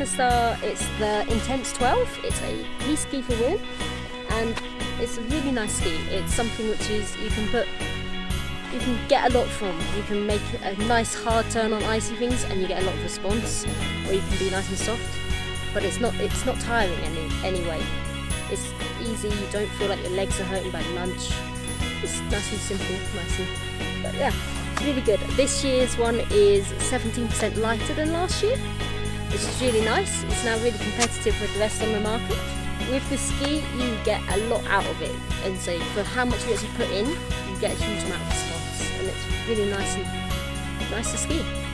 the star, it's the Intense 12. It's a piste ski for women and it's a really nice ski. It's something which is you can put you can get a lot from. You can make a nice hard turn on icy things and you get a lot of response or you can be nice and soft but it's not it's not tiring any anyway. It's easy, you don't feel like your legs are hurting by lunch. It's nice and simple, nice and but yeah, it's really good. This year's one is 17% lighter than last year, which is really nice. It's now really competitive with the rest on the market. With the ski, you get a lot out of it, and so for how much you actually put in, you get a huge amount of response, and it's really nice and nice to ski.